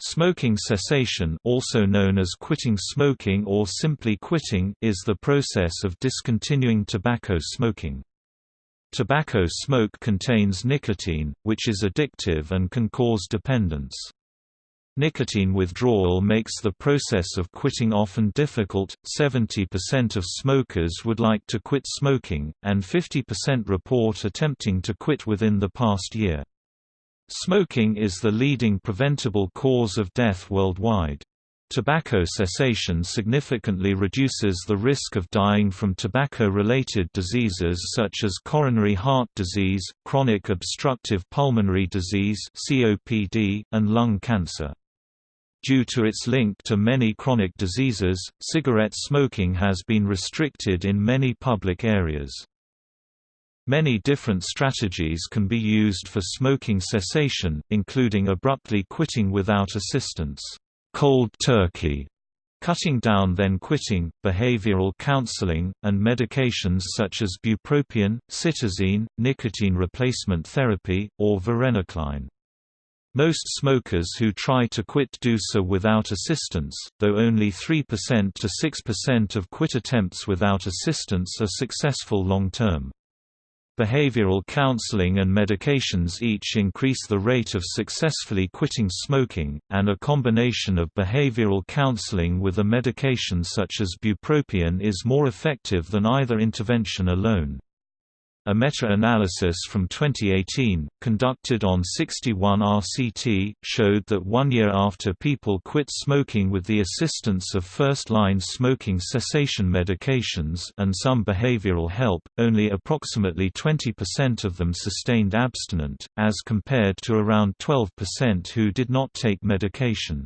Smoking cessation also known as quitting smoking or simply quitting is the process of discontinuing tobacco smoking. Tobacco smoke contains nicotine, which is addictive and can cause dependence. Nicotine withdrawal makes the process of quitting often difficult. 70% of smokers would like to quit smoking, and 50% report attempting to quit within the past year. Smoking is the leading preventable cause of death worldwide. Tobacco cessation significantly reduces the risk of dying from tobacco-related diseases such as coronary heart disease, chronic obstructive pulmonary disease (COPD), and lung cancer. Due to its link to many chronic diseases, cigarette smoking has been restricted in many public areas. Many different strategies can be used for smoking cessation, including abruptly quitting without assistance cold turkey, cutting down then quitting, behavioral counseling, and medications such as bupropion, cytisine, nicotine replacement therapy, or varenicline. Most smokers who try to quit do so without assistance, though only 3% to 6% of quit attempts without assistance are successful long-term. Behavioral counseling and medications each increase the rate of successfully quitting smoking, and a combination of behavioral counseling with a medication such as bupropion is more effective than either intervention alone. A meta-analysis from 2018, conducted on 61 RCT, showed that one year after people quit smoking with the assistance of first-line smoking cessation medications and some behavioral help, only approximately 20% of them sustained abstinent, as compared to around 12% who did not take medication.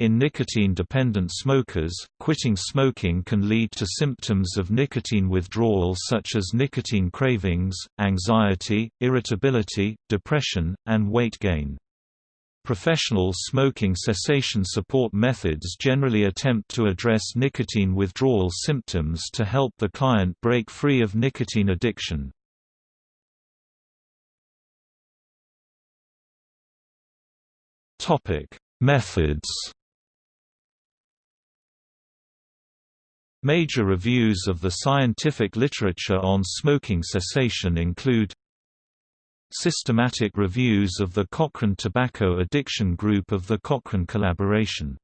In nicotine-dependent smokers, quitting smoking can lead to symptoms of nicotine withdrawal such as nicotine cravings, anxiety, irritability, depression, and weight gain. Professional smoking cessation support methods generally attempt to address nicotine withdrawal symptoms to help the client break free of nicotine addiction. Methods Major reviews of the scientific literature on smoking cessation include Systematic reviews of the Cochrane Tobacco Addiction Group of the Cochrane Collaboration.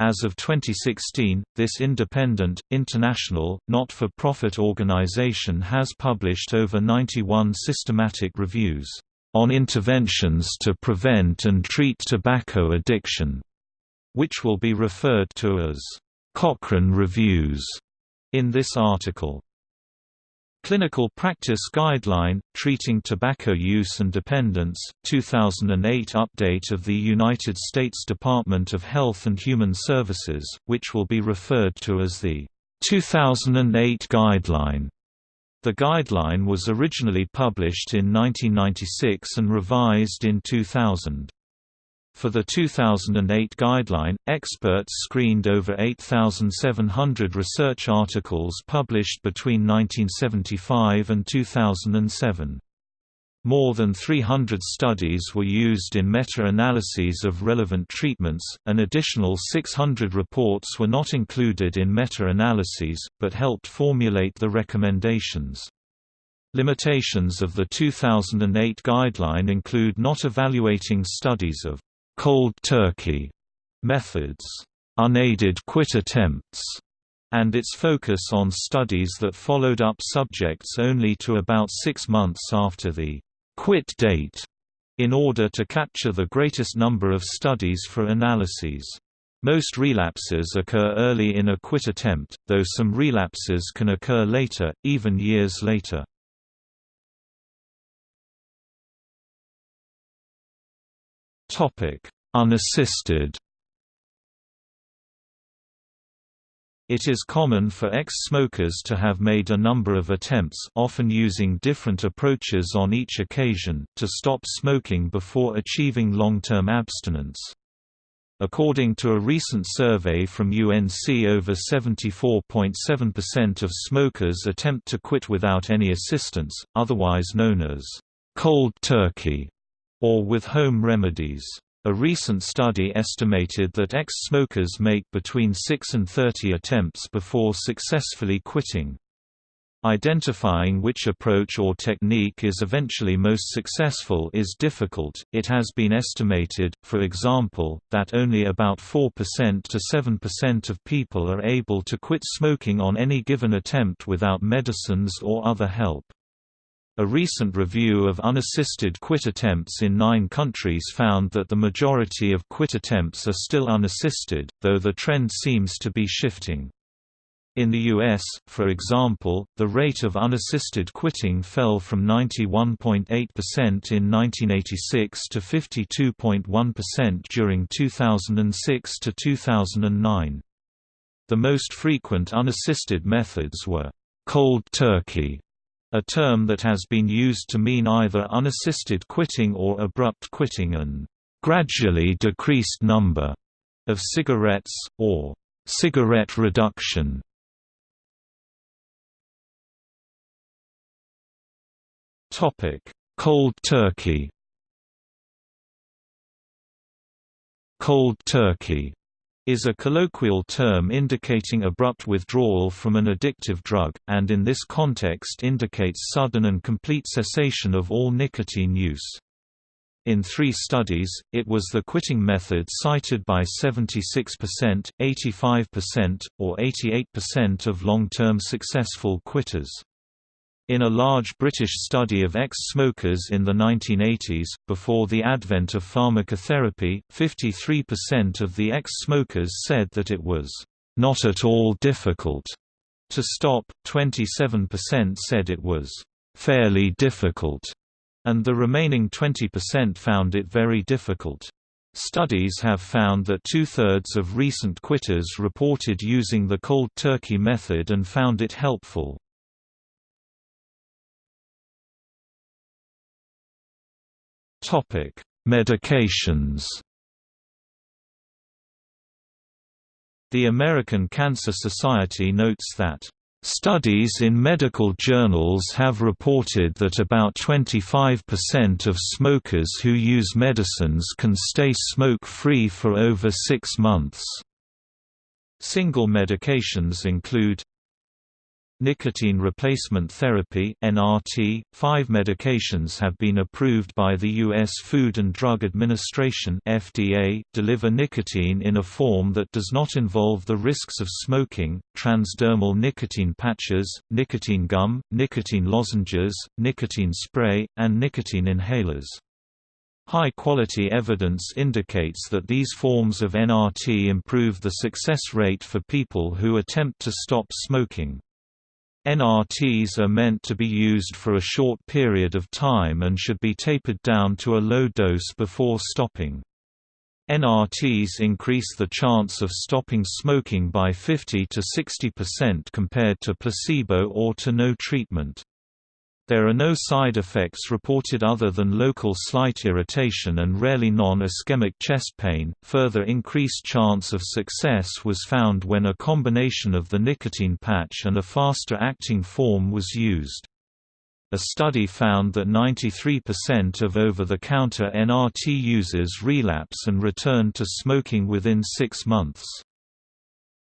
As of 2016, this independent, international, not-for-profit organization has published over 91 systematic reviews on interventions to prevent and treat tobacco addiction, which will be referred to as Cochrane Reviews in this article. Clinical Practice Guideline, Treating Tobacco Use and Dependence, 2008 update of the United States Department of Health and Human Services, which will be referred to as the 2008 Guideline. The guideline was originally published in 1996 and revised in 2000. For the 2008 guideline, experts screened over 8,700 research articles published between 1975 and 2007. More than 300 studies were used in meta-analyses of relevant treatments, an additional 600 reports were not included in meta-analyses, but helped formulate the recommendations. Limitations of the 2008 guideline include not evaluating studies of cold turkey methods, unaided quit attempts, and its focus on studies that followed up subjects only to about six months after the quit date, in order to capture the greatest number of studies for analyses. Most relapses occur early in a quit attempt, though some relapses can occur later, even years later. Unassisted It is common for ex-smokers to have made a number of attempts often using different approaches on each occasion to stop smoking before achieving long-term abstinence. According to a recent survey from UNC over 74.7% of smokers attempt to quit without any assistance, otherwise known as cold turkey or with home remedies. A recent study estimated that ex-smokers make between 6 and 30 attempts before successfully quitting. Identifying which approach or technique is eventually most successful is difficult. It has been estimated, for example, that only about 4% to 7% of people are able to quit smoking on any given attempt without medicines or other help. A recent review of unassisted quit attempts in nine countries found that the majority of quit attempts are still unassisted, though the trend seems to be shifting. In the U.S., for example, the rate of unassisted quitting fell from 91.8% in 1986 to 52.1% during 2006 to 2009. The most frequent unassisted methods were cold turkey, a term that has been used to mean either unassisted quitting or abrupt quitting and gradually decreased number of cigarettes, or cigarette reduction. Cold turkey. Cold turkey is a colloquial term indicating abrupt withdrawal from an addictive drug, and in this context indicates sudden and complete cessation of all nicotine use. In three studies, it was the quitting method cited by 76%, 85%, or 88% of long-term successful quitters. In a large British study of ex-smokers in the 1980s, before the advent of pharmacotherapy, 53% of the ex-smokers said that it was not at all difficult to stop, 27% said it was fairly difficult, and the remaining 20% found it very difficult. Studies have found that two-thirds of recent quitters reported using the cold turkey method and found it helpful. Topic: Medications. The American Cancer Society notes that Studies in medical journals have reported that about 25% of smokers who use medicines can stay smoke-free for over six months. Single medications include Nicotine replacement therapy (NRT). Five medications have been approved by the U.S. Food and Drug Administration (FDA), deliver nicotine in a form that does not involve the risks of smoking: transdermal nicotine patches, nicotine gum, nicotine lozenges, nicotine spray, and nicotine inhalers. High-quality evidence indicates that these forms of NRT improve the success rate for people who attempt to stop smoking. NRTs are meant to be used for a short period of time and should be tapered down to a low dose before stopping. NRTs increase the chance of stopping smoking by 50 to 60% compared to placebo or to no treatment. There are no side effects reported other than local slight irritation and rarely non-ischemic chest pain. Further increased chance of success was found when a combination of the nicotine patch and a faster acting form was used. A study found that 93% of over-the-counter NRT users relapse and return to smoking within six months.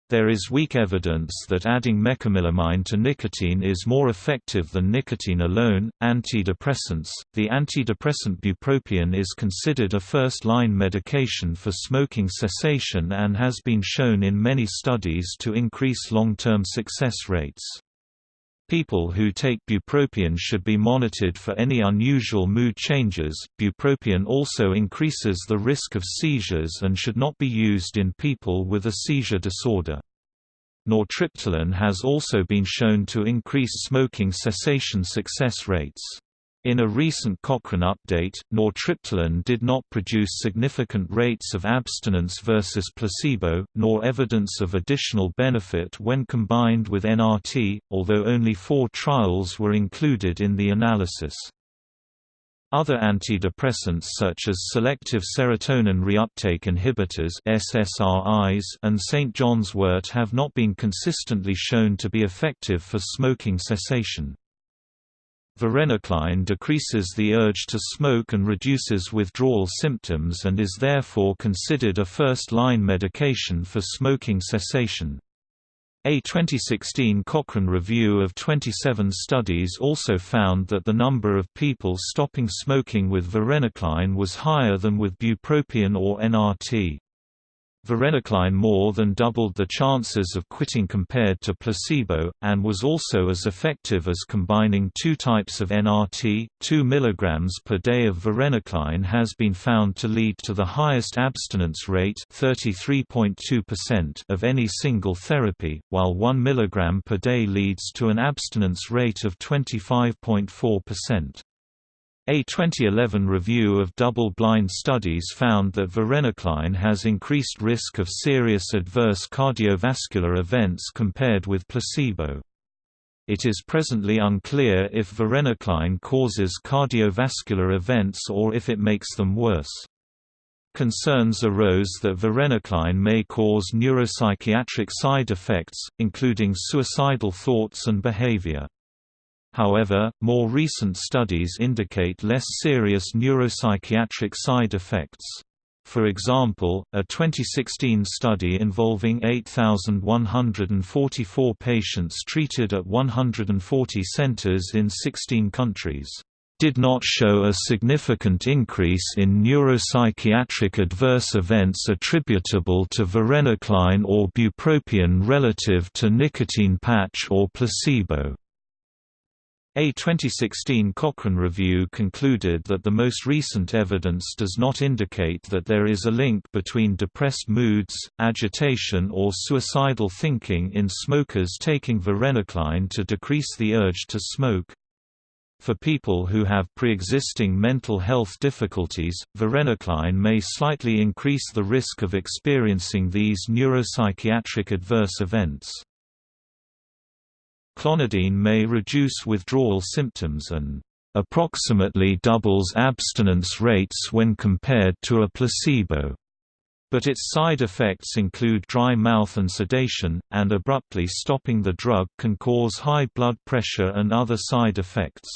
There is weak evidence that adding mecamylamine to nicotine is more effective than nicotine alone. Antidepressants The antidepressant bupropion is considered a first line medication for smoking cessation and has been shown in many studies to increase long term success rates. People who take bupropion should be monitored for any unusual mood changes. Bupropion also increases the risk of seizures and should not be used in people with a seizure disorder. Nortriptyline has also been shown to increase smoking cessation success rates. In a recent Cochrane update, nortriptyline did not produce significant rates of abstinence versus placebo, nor evidence of additional benefit when combined with NRT, although only four trials were included in the analysis. Other antidepressants such as selective serotonin reuptake inhibitors SSRIs and St. John's wort have not been consistently shown to be effective for smoking cessation. Varenicline decreases the urge to smoke and reduces withdrawal symptoms and is therefore considered a first-line medication for smoking cessation. A 2016 Cochrane review of 27 studies also found that the number of people stopping smoking with varenicline was higher than with bupropion or NRT. Varenicline more than doubled the chances of quitting compared to placebo, and was also as effective as combining two types of NRT. 2 mg per day of varenicline has been found to lead to the highest abstinence rate of any single therapy, while 1 mg per day leads to an abstinence rate of 25.4%. A 2011 review of double-blind studies found that varenicline has increased risk of serious adverse cardiovascular events compared with placebo. It is presently unclear if varenicline causes cardiovascular events or if it makes them worse. Concerns arose that varenicline may cause neuropsychiatric side effects, including suicidal thoughts and behavior. However, more recent studies indicate less serious neuropsychiatric side effects. For example, a 2016 study involving 8,144 patients treated at 140 centers in 16 countries did not show a significant increase in neuropsychiatric adverse events attributable to varenicline or bupropion relative to nicotine patch or placebo. A 2016 Cochrane review concluded that the most recent evidence does not indicate that there is a link between depressed moods, agitation or suicidal thinking in smokers taking varenicline to decrease the urge to smoke. For people who have pre-existing mental health difficulties, varenicline may slightly increase the risk of experiencing these neuropsychiatric adverse events. Clonidine may reduce withdrawal symptoms and approximately doubles abstinence rates when compared to a placebo. But its side effects include dry mouth and sedation, and abruptly stopping the drug can cause high blood pressure and other side effects.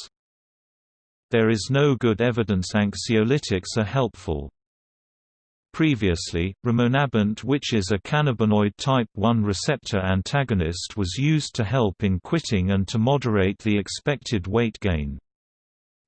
There is no good evidence anxiolytics are helpful. Previously, rimonabant which is a cannabinoid type 1 receptor antagonist was used to help in quitting and to moderate the expected weight gain.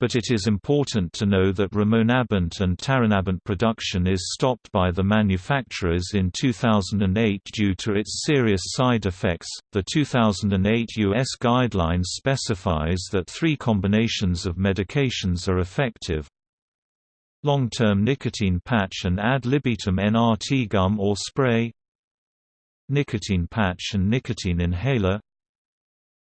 But it is important to know that rimonabant and taranabant production is stopped by the manufacturers in 2008 due to its serious side effects. The 2008 US guidelines specifies that three combinations of medications are effective, Long-term nicotine patch and ad libitum NRT gum or spray. Nicotine patch and nicotine inhaler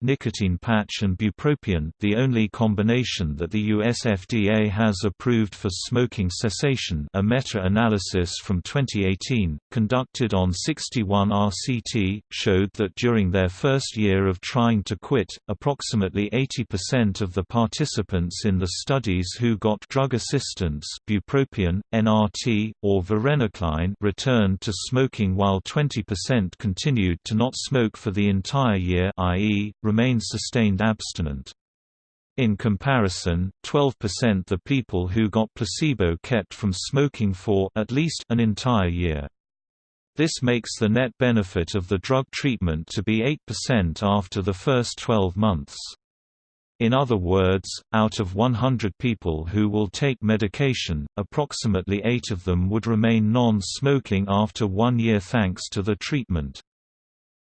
nicotine patch and bupropion the only combination that the US FDA has approved for smoking cessation a meta-analysis from 2018, conducted on 61 RCT, showed that during their first year of trying to quit, approximately 80% of the participants in the studies who got drug assistance bupropion, NRT, or varenicline returned to smoking while 20% continued to not smoke for the entire year i.e., remain sustained abstinent. In comparison, 12% the people who got placebo kept from smoking for at least an entire year. This makes the net benefit of the drug treatment to be 8% after the first 12 months. In other words, out of 100 people who will take medication, approximately 8 of them would remain non-smoking after one year thanks to the treatment.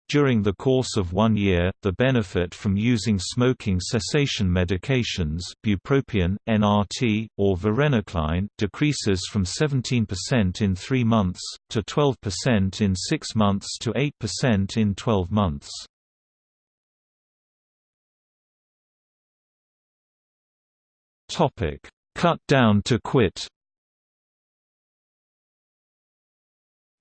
During the course of one year, the benefit from using smoking cessation medications bupropion, NRT, or varenicline decreases from 17% in 3 months, to 12% in 6 months to 8% in 12 months. Cut down to quit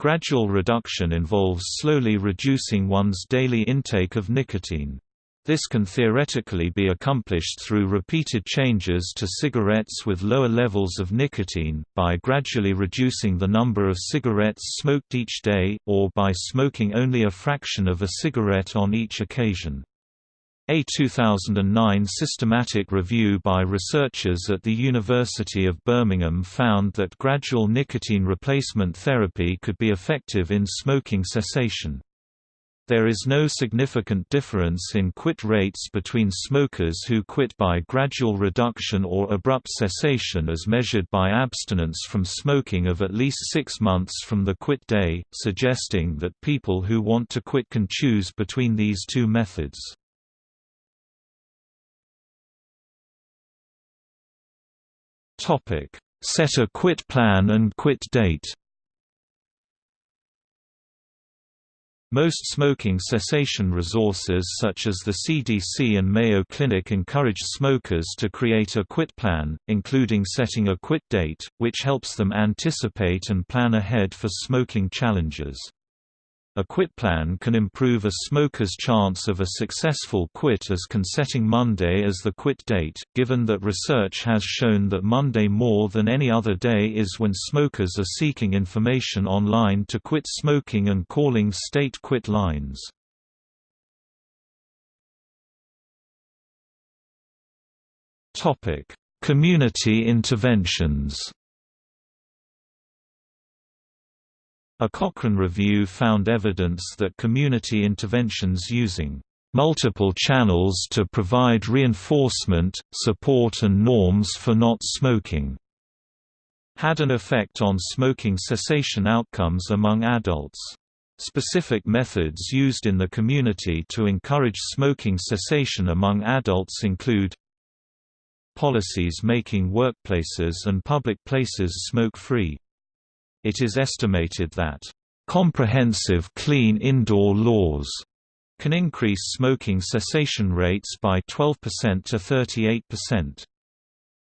Gradual reduction involves slowly reducing one's daily intake of nicotine. This can theoretically be accomplished through repeated changes to cigarettes with lower levels of nicotine, by gradually reducing the number of cigarettes smoked each day, or by smoking only a fraction of a cigarette on each occasion. A 2009 systematic review by researchers at the University of Birmingham found that gradual nicotine replacement therapy could be effective in smoking cessation. There is no significant difference in quit rates between smokers who quit by gradual reduction or abrupt cessation as measured by abstinence from smoking of at least six months from the quit day, suggesting that people who want to quit can choose between these two methods. Topic: Set a quit plan and quit date. Most smoking cessation resources such as the CDC and Mayo Clinic encourage smokers to create a quit plan, including setting a quit date, which helps them anticipate and plan ahead for smoking challenges. A quit plan can improve a smoker's chance of a successful quit as can setting Monday as the quit date, given that research has shown that Monday more than any other day is when smokers are seeking information online to quit smoking and calling state quit lines. Community interventions A Cochrane review found evidence that community interventions using multiple channels to provide reinforcement, support and norms for not smoking had an effect on smoking cessation outcomes among adults. Specific methods used in the community to encourage smoking cessation among adults include policies making workplaces and public places smoke-free it is estimated that, "...comprehensive clean indoor laws," can increase smoking cessation rates by 12% to 38%.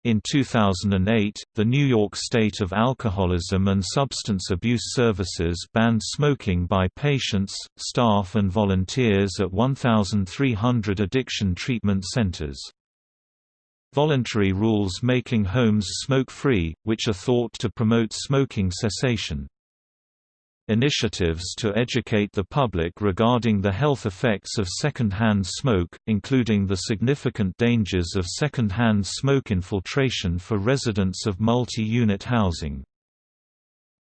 In 2008, the New York State of Alcoholism and Substance Abuse Services banned smoking by patients, staff and volunteers at 1,300 addiction treatment centers voluntary rules making homes smoke-free, which are thought to promote smoking cessation. Initiatives to educate the public regarding the health effects of second-hand smoke, including the significant dangers of second-hand smoke infiltration for residents of multi-unit housing.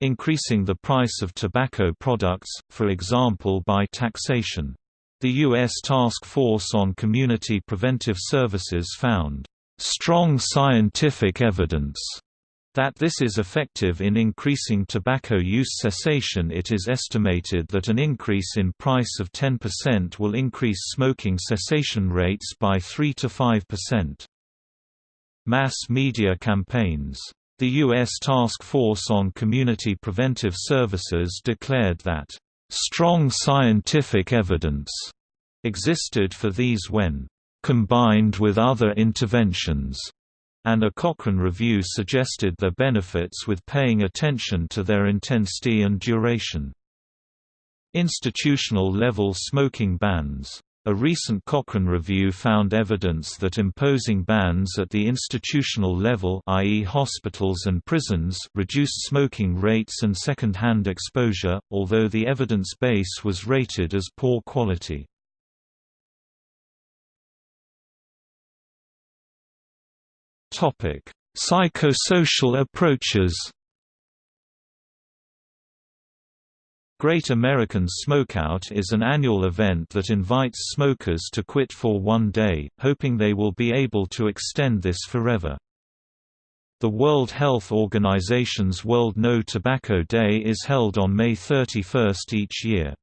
Increasing the price of tobacco products, for example by taxation. The U.S. Task Force on Community Preventive Services found strong scientific evidence that this is effective in increasing tobacco use cessation it is estimated that an increase in price of 10% will increase smoking cessation rates by 3 to 5%. Mass media campaigns. The U.S. Task Force on Community Preventive Services declared that, "...strong scientific evidence," existed for these when combined with other interventions, and a Cochrane review suggested their benefits with paying attention to their intensity and duration. Institutional-level smoking bans a recent Cochrane review found evidence that imposing bans at the institutional level i.e. hospitals and prisons reduced smoking rates and second-hand exposure, although the evidence base was rated as poor quality. Topic: Psychosocial approaches. Great American Smokeout is an annual event that invites smokers to quit for one day, hoping they will be able to extend this forever. The World Health Organization's World No Tobacco Day is held on May 31 each year.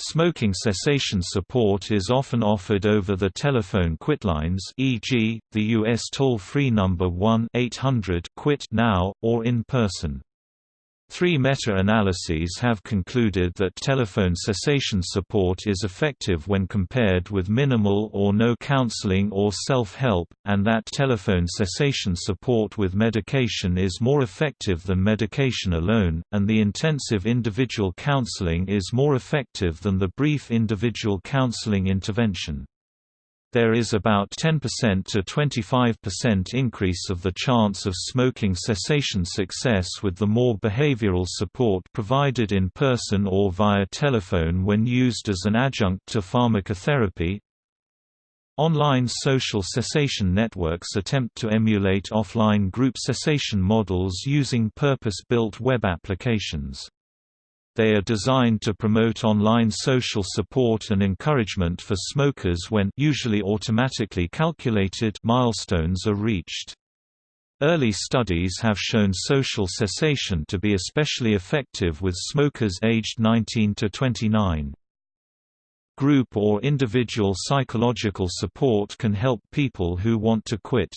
Smoking cessation support is often offered over the telephone quitlines e.g., the U.S. toll-free number 1-800-QUIT now, or in person. Three meta-analyses have concluded that telephone cessation support is effective when compared with minimal or no counseling or self-help, and that telephone cessation support with medication is more effective than medication alone, and the intensive individual counseling is more effective than the brief individual counseling intervention. There is about 10% to 25% increase of the chance of smoking cessation success with the more behavioral support provided in person or via telephone when used as an adjunct to pharmacotherapy. Online social cessation networks attempt to emulate offline group cessation models using purpose-built web applications. They are designed to promote online social support and encouragement for smokers when usually automatically calculated milestones are reached. Early studies have shown social cessation to be especially effective with smokers aged 19 to 29. Group or individual psychological support can help people who want to quit.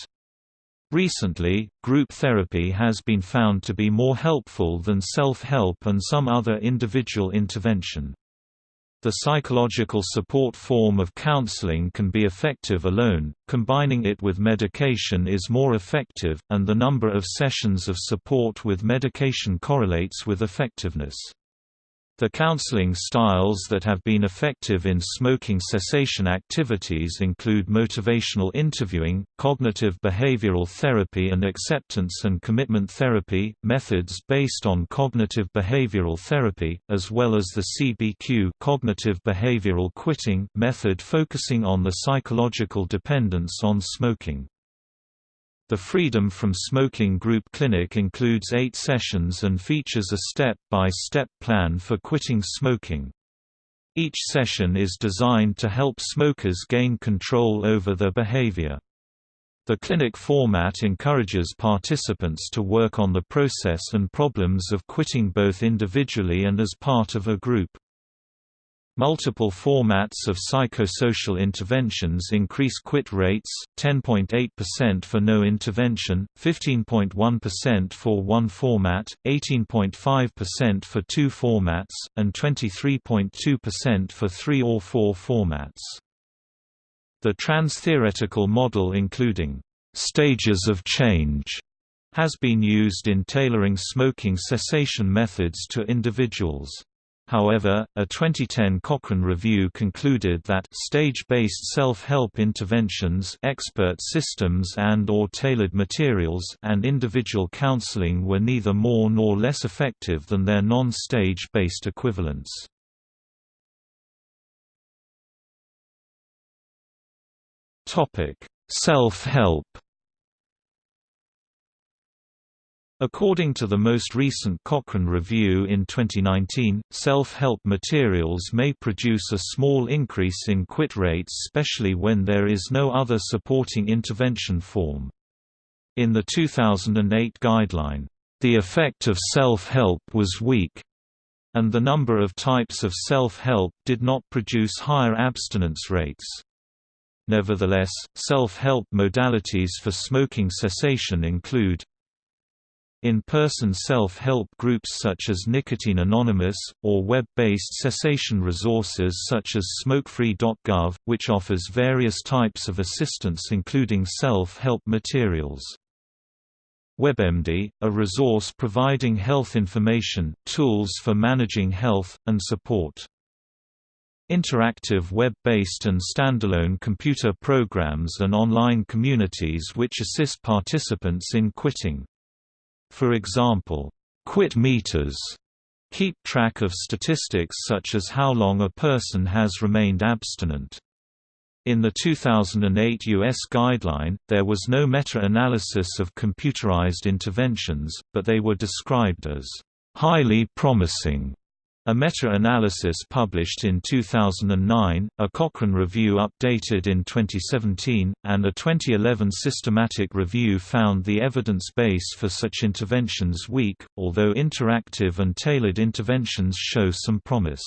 Recently, group therapy has been found to be more helpful than self-help and some other individual intervention. The psychological support form of counseling can be effective alone, combining it with medication is more effective, and the number of sessions of support with medication correlates with effectiveness. The counseling styles that have been effective in smoking cessation activities include motivational interviewing, cognitive behavioral therapy and acceptance and commitment therapy, methods based on cognitive behavioral therapy, as well as the CBQ cognitive behavioral quitting method focusing on the psychological dependence on smoking. The Freedom from Smoking Group Clinic includes eight sessions and features a step-by-step -step plan for quitting smoking. Each session is designed to help smokers gain control over their behavior. The clinic format encourages participants to work on the process and problems of quitting both individually and as part of a group. Multiple formats of psychosocial interventions increase quit rates, 10.8% for no intervention, 15.1% for one format, 18.5% for two formats, and 23.2% for three or four formats. The trans-theoretical model including stages of change has been used in tailoring smoking cessation methods to individuals. However, a 2010 Cochrane review concluded that stage-based self-help interventions expert systems and or tailored materials and individual counseling were neither more nor less effective than their non-stage-based equivalents. Self-help According to the most recent Cochrane review in 2019, self-help materials may produce a small increase in quit rates especially when there is no other supporting intervention form. In the 2008 guideline, "...the effect of self-help was weak," and the number of types of self-help did not produce higher abstinence rates. Nevertheless, self-help modalities for smoking cessation include in-person self-help groups such as Nicotine Anonymous, or web-based cessation resources such as smokefree.gov, which offers various types of assistance including self-help materials. WebMD, a resource providing health information, tools for managing health, and support. Interactive web-based and standalone computer programs and online communities which assist participants in quitting. For example, quit meters keep track of statistics such as how long a person has remained abstinent. In the 2008 U.S. guideline, there was no meta-analysis of computerized interventions, but they were described as highly promising a meta-analysis published in 2009, a Cochrane review updated in 2017, and a 2011 systematic review found the evidence base for such interventions weak, although interactive and tailored interventions show some promise.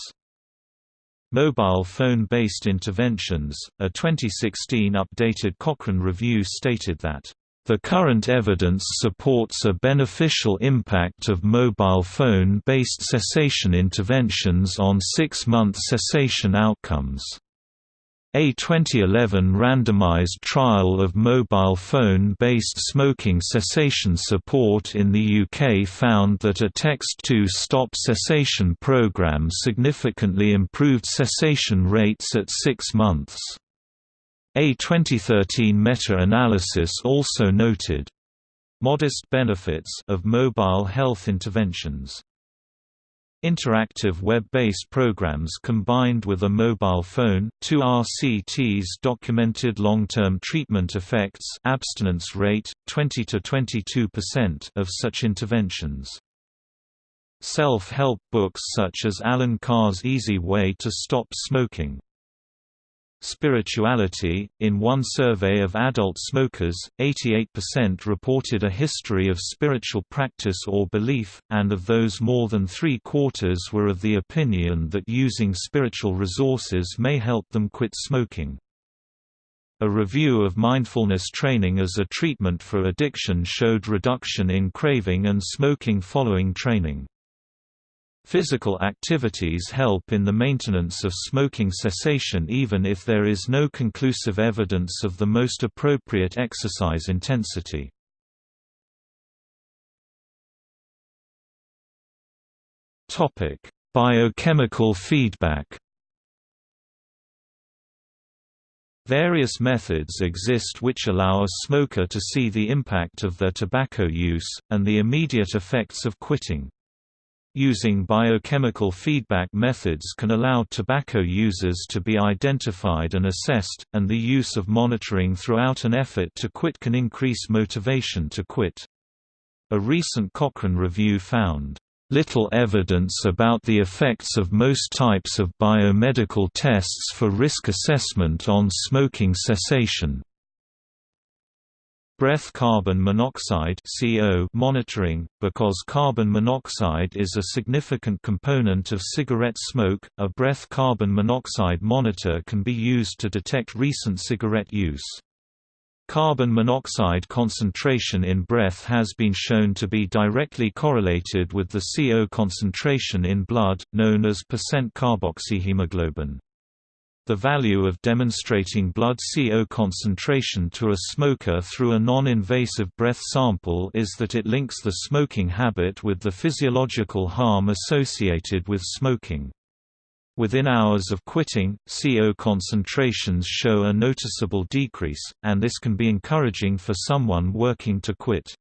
Mobile phone-based interventions, a 2016 updated Cochrane review stated that the current evidence supports a beneficial impact of mobile phone-based cessation interventions on six-month cessation outcomes. A 2011 randomized trial of mobile phone-based smoking cessation support in the UK found that a text-to-stop cessation program significantly improved cessation rates at six months. A 2013 meta-analysis also noted modest benefits of mobile health interventions. interactive web-based programs combined with a mobile phone. Two RCTs documented long-term treatment effects, abstinence rate 20 to 22% of such interventions. Self-help books such as Allen Carr's Easy Way to Stop Smoking Spirituality In one survey of adult smokers, 88% reported a history of spiritual practice or belief, and of those more than three quarters were of the opinion that using spiritual resources may help them quit smoking. A review of mindfulness training as a treatment for addiction showed reduction in craving and smoking following training. Physical activities help in the maintenance of smoking cessation even if there is no conclusive evidence of the most appropriate exercise intensity. Biochemical feedback Various methods exist which allow a smoker to see the impact of their tobacco use, and the immediate effects of quitting. Using biochemical feedback methods can allow tobacco users to be identified and assessed, and the use of monitoring throughout an effort to quit can increase motivation to quit. A recent Cochrane review found, "...little evidence about the effects of most types of biomedical tests for risk assessment on smoking cessation." Breath carbon monoxide CO monitoring, because carbon monoxide is a significant component of cigarette smoke, a breath carbon monoxide monitor can be used to detect recent cigarette use. Carbon monoxide concentration in breath has been shown to be directly correlated with the CO concentration in blood, known as percent carboxyhemoglobin. The value of demonstrating blood CO concentration to a smoker through a non-invasive breath sample is that it links the smoking habit with the physiological harm associated with smoking. Within hours of quitting, CO concentrations show a noticeable decrease, and this can be encouraging for someone working to quit.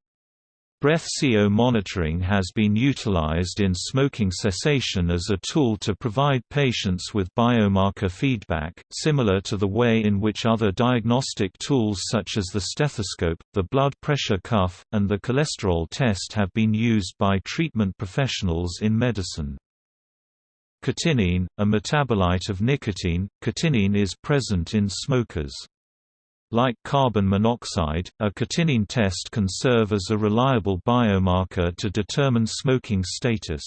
Breath CO monitoring has been utilized in smoking cessation as a tool to provide patients with biomarker feedback, similar to the way in which other diagnostic tools such as the stethoscope, the blood pressure cuff, and the cholesterol test have been used by treatment professionals in medicine. Cotinine, a metabolite of nicotine, cotinine is present in smokers. Like carbon monoxide, a cotinine test can serve as a reliable biomarker to determine smoking status.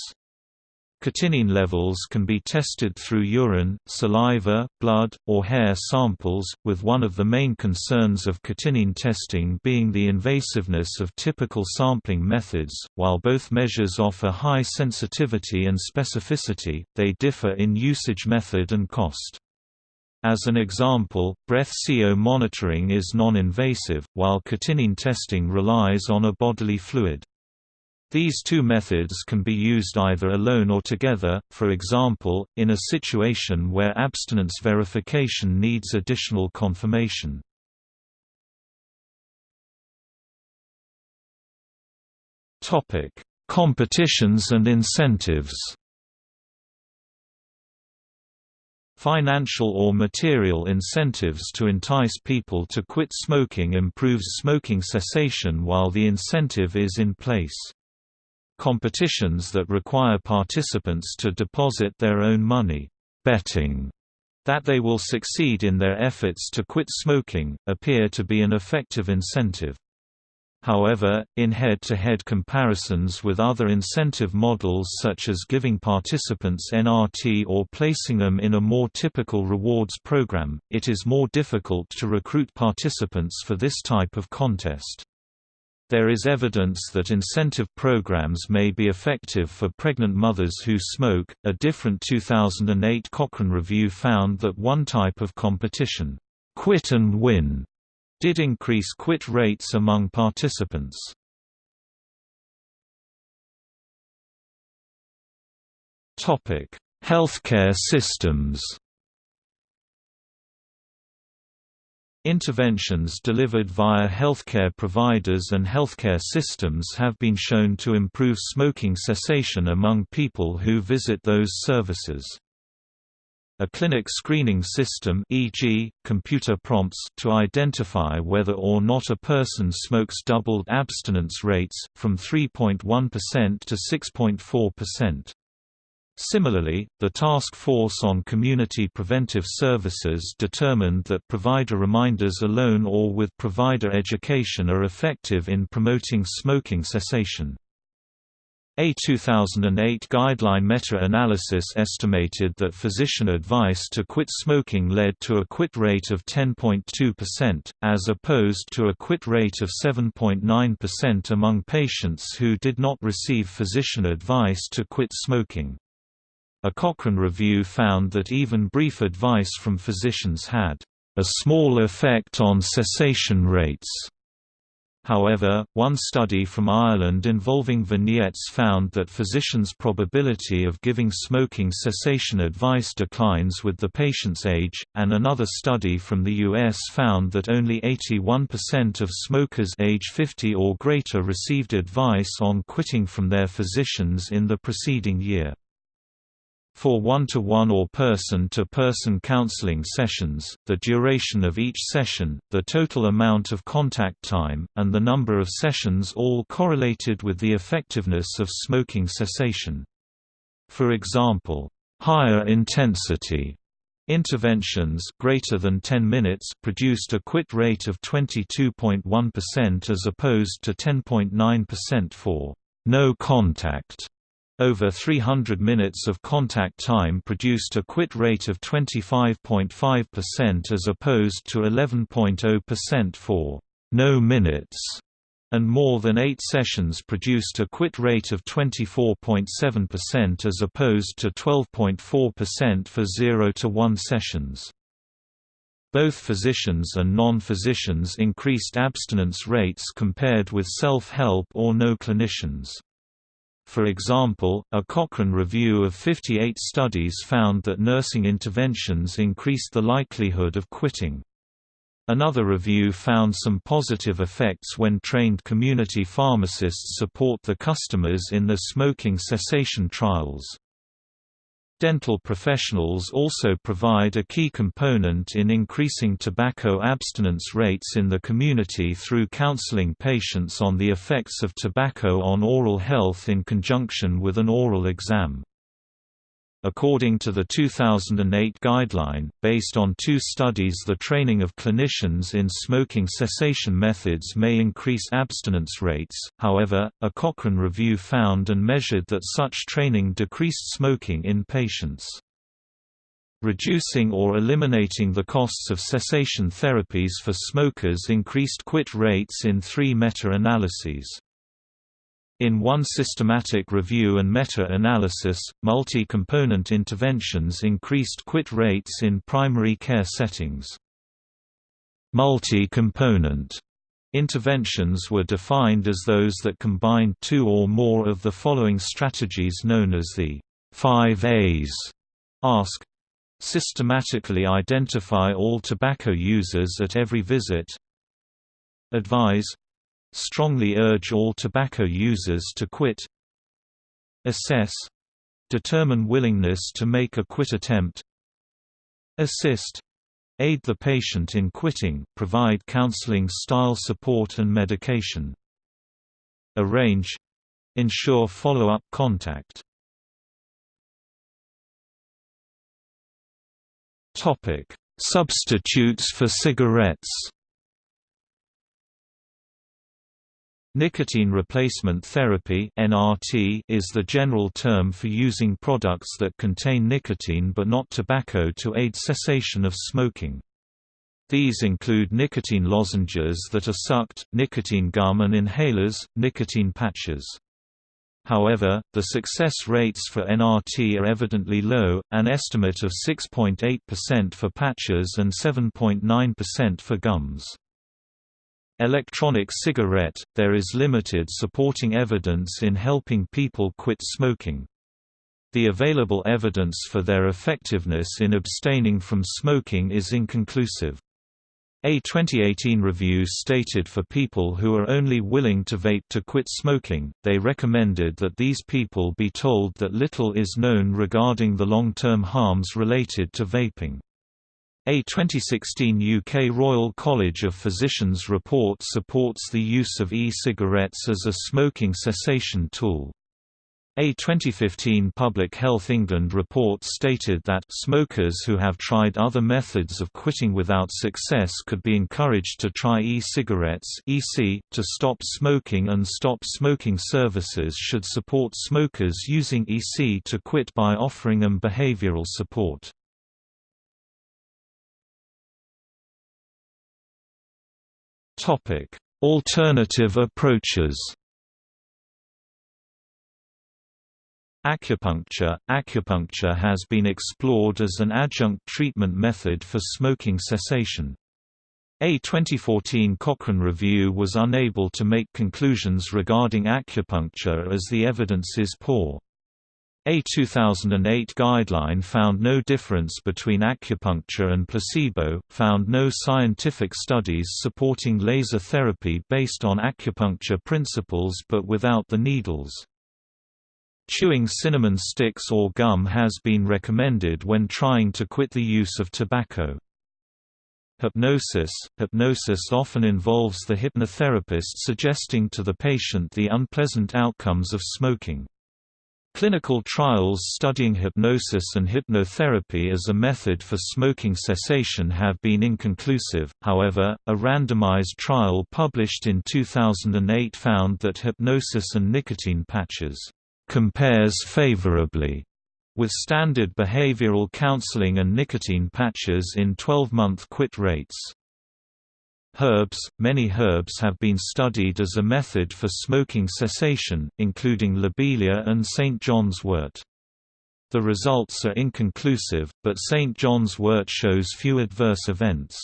Cotinine levels can be tested through urine, saliva, blood, or hair samples, with one of the main concerns of cotinine testing being the invasiveness of typical sampling methods. While both measures offer high sensitivity and specificity, they differ in usage method and cost. As an example, breath CO monitoring is non-invasive, while cotinine testing relies on a bodily fluid. These two methods can be used either alone or together, for example, in a situation where abstinence verification needs additional confirmation. Competitions and incentives Financial or material incentives to entice people to quit smoking improves smoking cessation while the incentive is in place. Competitions that require participants to deposit their own money, betting that they will succeed in their efforts to quit smoking, appear to be an effective incentive. However, in head-to-head -head comparisons with other incentive models such as giving participants NRT or placing them in a more typical rewards program, it is more difficult to recruit participants for this type of contest. There is evidence that incentive programs may be effective for pregnant mothers who smoke. A different 2008 Cochrane review found that one type of competition, quit and win, did increase quit rates among participants. Topic: Healthcare systems Interventions delivered via healthcare providers and healthcare systems have been shown to improve smoking cessation among people who visit those services. A clinic screening system e.g., computer prompts to identify whether or not a person smokes doubled abstinence rates, from 3.1% to 6.4%. Similarly, the Task Force on Community Preventive Services determined that provider reminders alone or with provider education are effective in promoting smoking cessation. A 2008 guideline meta-analysis estimated that physician advice to quit smoking led to a quit rate of 10.2%, as opposed to a quit rate of 7.9% among patients who did not receive physician advice to quit smoking. A Cochrane review found that even brief advice from physicians had a small effect on cessation rates. However, one study from Ireland involving vignettes found that physicians' probability of giving smoking cessation advice declines with the patient's age, and another study from the U.S. found that only 81% of smokers age 50 or greater received advice on quitting from their physicians in the preceding year. For one-to-one -one or person-to-person counseling sessions, the duration of each session, the total amount of contact time, and the number of sessions all correlated with the effectiveness of smoking cessation. For example, higher intensity Interventions greater than 10 minutes produced a quit rate of 22.1% as opposed to 10.9% for no contact over 300 minutes of contact time produced a quit rate of 25.5% as opposed to 11.0% for no minutes, and more than 8 sessions produced a quit rate of 24.7% as opposed to 12.4% for 0 to 1 sessions. Both physicians and non-physicians increased abstinence rates compared with self-help or no clinicians. For example, a Cochrane review of 58 studies found that nursing interventions increased the likelihood of quitting. Another review found some positive effects when trained community pharmacists support the customers in their smoking cessation trials. Dental professionals also provide a key component in increasing tobacco abstinence rates in the community through counseling patients on the effects of tobacco on oral health in conjunction with an oral exam. According to the 2008 guideline, based on two studies the training of clinicians in smoking cessation methods may increase abstinence rates, however, a Cochrane review found and measured that such training decreased smoking in patients. Reducing or eliminating the costs of cessation therapies for smokers increased quit rates in three meta-analyses. In one systematic review and meta-analysis, multi-component interventions increased quit rates in primary care settings. Multi-component interventions were defined as those that combined two or more of the following strategies known as the 5 A's. Ask systematically identify all tobacco users at every visit advise strongly urge all tobacco users to quit. Assess. Determine willingness to make a quit attempt. Assist. Aid the patient in quitting provide counseling style support and medication. Arrange. Ensure follow-up contact. Substitutes for cigarettes Nicotine replacement therapy (NRT) is the general term for using products that contain nicotine but not tobacco to aid cessation of smoking. These include nicotine lozenges that are sucked, nicotine gum and inhalers, nicotine patches. However, the success rates for NRT are evidently low, an estimate of 6.8% for patches and 7.9% for gums. Electronic cigarette, there is limited supporting evidence in helping people quit smoking. The available evidence for their effectiveness in abstaining from smoking is inconclusive. A 2018 review stated for people who are only willing to vape to quit smoking, they recommended that these people be told that little is known regarding the long-term harms related to vaping. A 2016 UK Royal College of Physicians report supports the use of e-cigarettes as a smoking cessation tool. A 2015 Public Health England report stated that smokers who have tried other methods of quitting without success could be encouraged to try e-cigarettes (EC) to stop smoking and stop smoking services should support smokers using EC to quit by offering them behavioral support. Alternative approaches Acupuncture Acupuncture has been explored as an adjunct treatment method for smoking cessation. A 2014 Cochrane review was unable to make conclusions regarding acupuncture as the evidence is poor. A 2008 guideline found no difference between acupuncture and placebo, found no scientific studies supporting laser therapy based on acupuncture principles but without the needles. Chewing cinnamon sticks or gum has been recommended when trying to quit the use of tobacco. Hypnosis Hypnosis often involves the hypnotherapist suggesting to the patient the unpleasant outcomes of smoking. Clinical trials studying hypnosis and hypnotherapy as a method for smoking cessation have been inconclusive, however, a randomized trial published in 2008 found that hypnosis and nicotine patches compares favorably with standard behavioral counseling and nicotine patches in 12-month quit rates. Herbs – Many herbs have been studied as a method for smoking cessation, including lobelia and St. John's wort. The results are inconclusive, but St. John's wort shows few adverse events.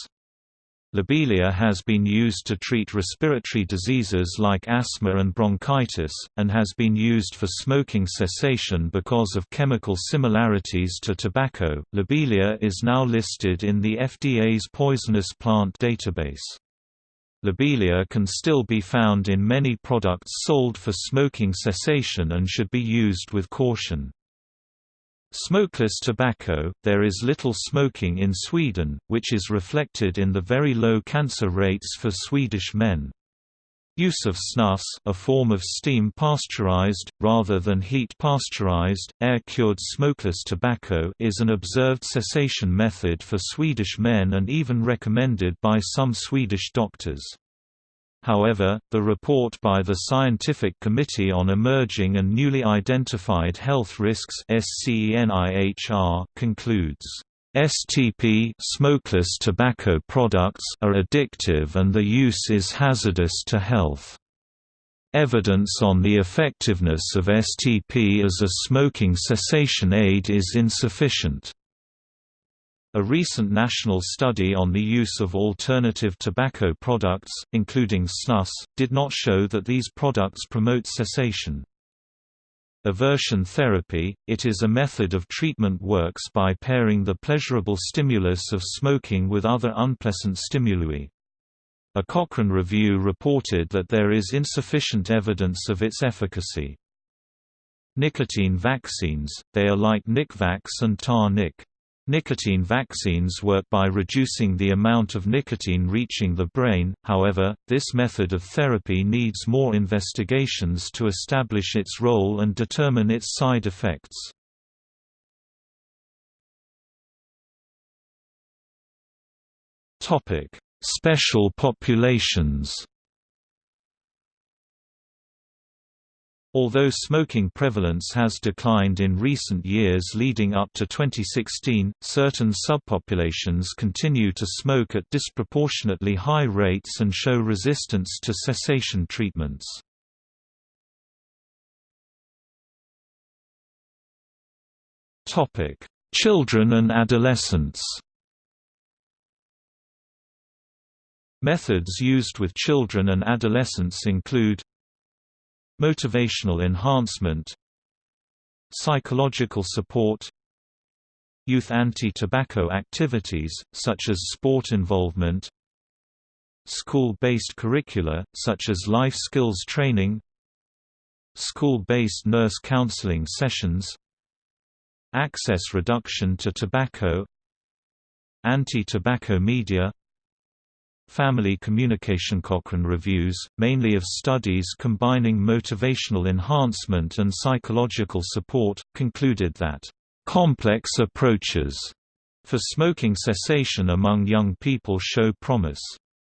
Lobelia has been used to treat respiratory diseases like asthma and bronchitis, and has been used for smoking cessation because of chemical similarities to tobacco. Lobelia is now listed in the FDA's poisonous plant database. Lobelia can still be found in many products sold for smoking cessation and should be used with caution. Smokeless tobacco – There is little smoking in Sweden, which is reflected in the very low cancer rates for Swedish men. Use of snus a form of steam pasteurized, rather than heat pasteurized, air-cured smokeless tobacco is an observed cessation method for Swedish men and even recommended by some Swedish doctors. However, the report by the Scientific Committee on Emerging and Newly Identified Health Risks concludes, STP smokeless tobacco products are addictive and the use is hazardous to health. Evidence on the effectiveness of STP as a smoking cessation aid is insufficient. A recent national study on the use of alternative tobacco products, including snus, did not show that these products promote cessation. Aversion therapy – It is a method of treatment works by pairing the pleasurable stimulus of smoking with other unpleasant stimuli. A Cochrane review reported that there is insufficient evidence of its efficacy. Nicotine vaccines – They are like Nicvax and Tar-Nic. Nicotine vaccines work by reducing the amount of nicotine reaching the brain, however, this method of therapy needs more investigations to establish its role and determine its side effects. Special populations Although smoking prevalence has declined in recent years leading up to 2016, certain subpopulations continue to smoke at disproportionately high rates and show resistance to cessation treatments. Children and adolescents Methods used with children and adolescents include Motivational enhancement Psychological support Youth anti-tobacco activities, such as sport involvement School-based curricula, such as life skills training School-based nurse counseling sessions Access reduction to tobacco Anti-tobacco media Family communication Cochrane reviews, mainly of studies combining motivational enhancement and psychological support, concluded that, "...complex approaches," for smoking cessation among young people show promise.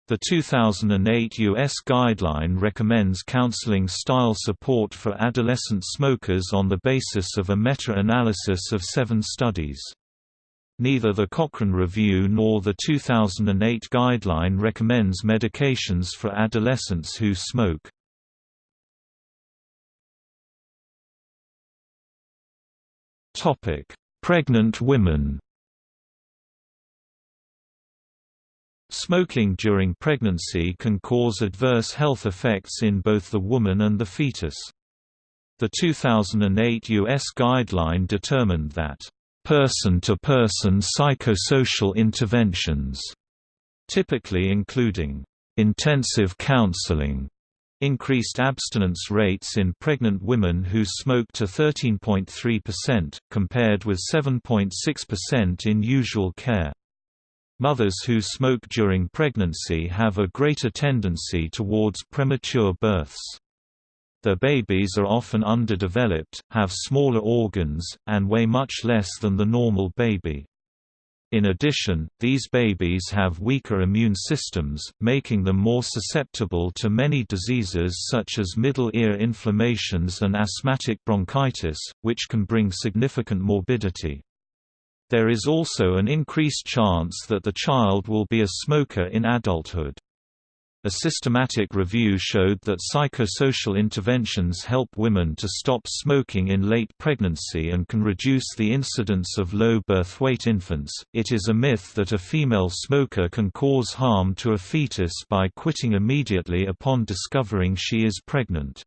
The 2008 U.S. guideline recommends counseling-style support for adolescent smokers on the basis of a meta-analysis of seven studies. Neither the Cochrane Review nor the 2008 guideline recommends medications for adolescents who smoke. Pregnant women Smoking during pregnancy can cause adverse health effects in both the woman and the fetus. The 2008 U.S. guideline determined that, "...person-to-person -person psychosocial interventions", typically including, "...intensive counseling", increased abstinence rates in pregnant women who smoke to 13.3%, compared with 7.6% in usual care. Mothers who smoke during pregnancy have a greater tendency towards premature births. Their babies are often underdeveloped, have smaller organs, and weigh much less than the normal baby. In addition, these babies have weaker immune systems, making them more susceptible to many diseases such as middle ear inflammations and asthmatic bronchitis, which can bring significant morbidity. There is also an increased chance that the child will be a smoker in adulthood. A systematic review showed that psychosocial interventions help women to stop smoking in late pregnancy and can reduce the incidence of low birth weight infants. It is a myth that a female smoker can cause harm to a fetus by quitting immediately upon discovering she is pregnant.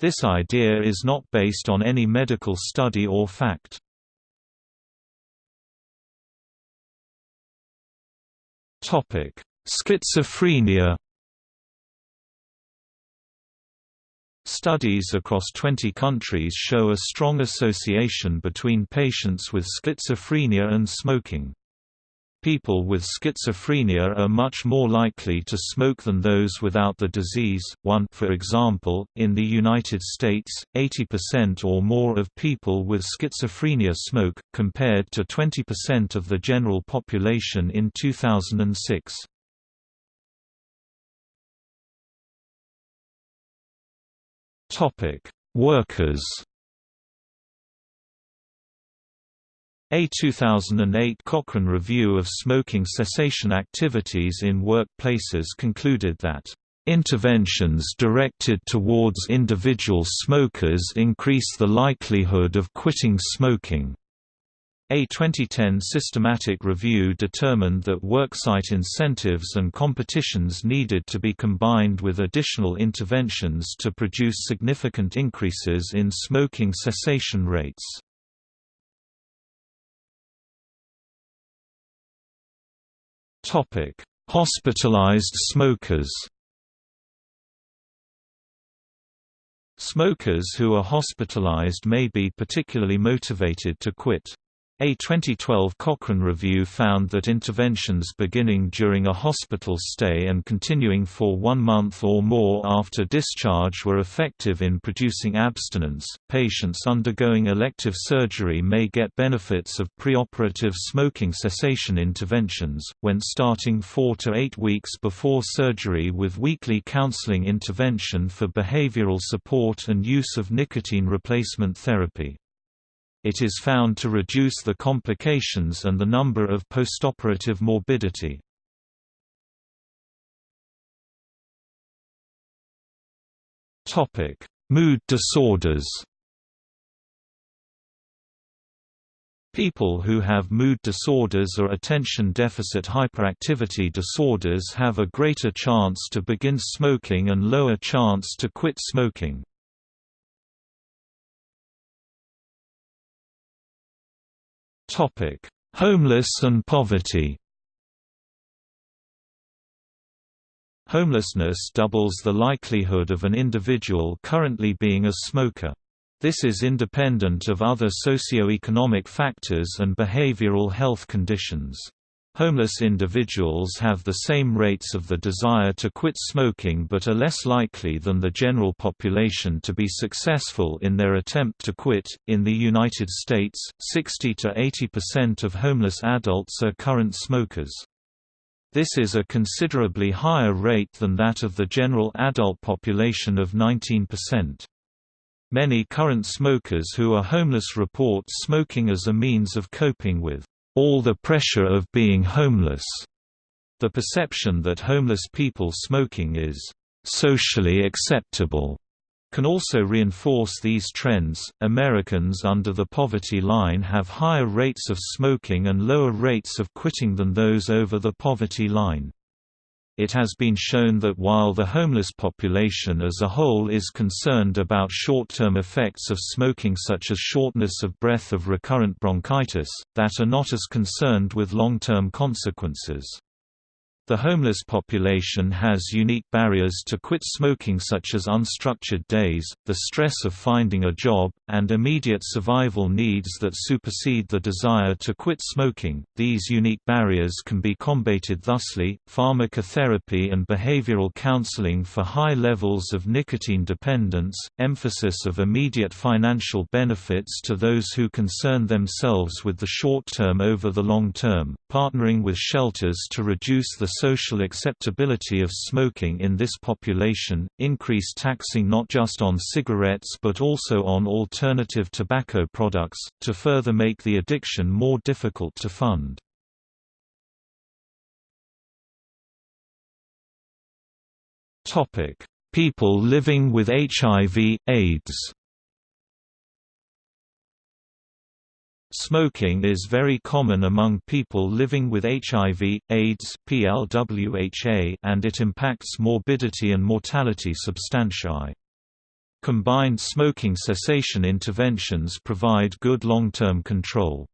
This idea is not based on any medical study or fact. Topic: Schizophrenia. Studies across 20 countries show a strong association between patients with schizophrenia and smoking. People with schizophrenia are much more likely to smoke than those without the disease. 1 For example, in the United States, 80% or more of people with schizophrenia smoke, compared to 20% of the general population in 2006. Topic: Workers A 2008 Cochrane review of smoking cessation activities in workplaces concluded that Interventions directed towards individual smokers increase the likelihood of quitting smoking. A 2010 systematic review determined that worksite incentives and competitions needed to be combined with additional interventions to produce significant increases in smoking cessation rates. Hospitalized smokers. Smokers who are hospitalized may be particularly motivated to quit. A 2012 Cochrane review found that interventions beginning during a hospital stay and continuing for one month or more after discharge were effective in producing abstinence. Patients undergoing elective surgery may get benefits of preoperative smoking cessation interventions, when starting four to eight weeks before surgery with weekly counseling intervention for behavioral support and use of nicotine replacement therapy. It is found to reduce the complications and the number of postoperative morbidity. Mood disorders People who have mood disorders or attention deficit hyperactivity disorders have a greater chance to begin smoking and lower chance to quit smoking. Topic: Homeless and poverty. Homelessness doubles the likelihood of an individual currently being a smoker. This is independent of other socio-economic factors and behavioral health conditions. Homeless individuals have the same rates of the desire to quit smoking but are less likely than the general population to be successful in their attempt to quit. In the United States, 60 to 80% of homeless adults are current smokers. This is a considerably higher rate than that of the general adult population of 19%. Many current smokers who are homeless report smoking as a means of coping with all the pressure of being homeless. The perception that homeless people smoking is socially acceptable can also reinforce these trends. Americans under the poverty line have higher rates of smoking and lower rates of quitting than those over the poverty line it has been shown that while the homeless population as a whole is concerned about short-term effects of smoking such as shortness of breath of recurrent bronchitis, that are not as concerned with long-term consequences. The homeless population has unique barriers to quit smoking such as unstructured days, the stress of finding a job, and immediate survival needs that supersede the desire to quit smoking. These unique barriers can be combated thusly, pharmacotherapy and behavioral counseling for high levels of nicotine dependence, emphasis of immediate financial benefits to those who concern themselves with the short term over the long term, partnering with shelters to reduce the social acceptability of smoking in this population, increase taxing not just on cigarettes but also on alternative tobacco products, to further make the addiction more difficult to fund. People living with HIV, AIDS Smoking is very common among people living with HIV, AIDS PLWHA, and it impacts morbidity and mortality substantially. Combined smoking cessation interventions provide good long-term control.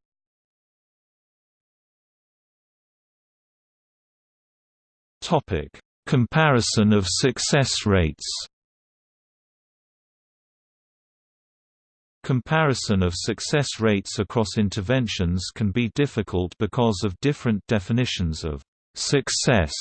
Comparison of success rates Comparison of success rates across interventions can be difficult because of different definitions of success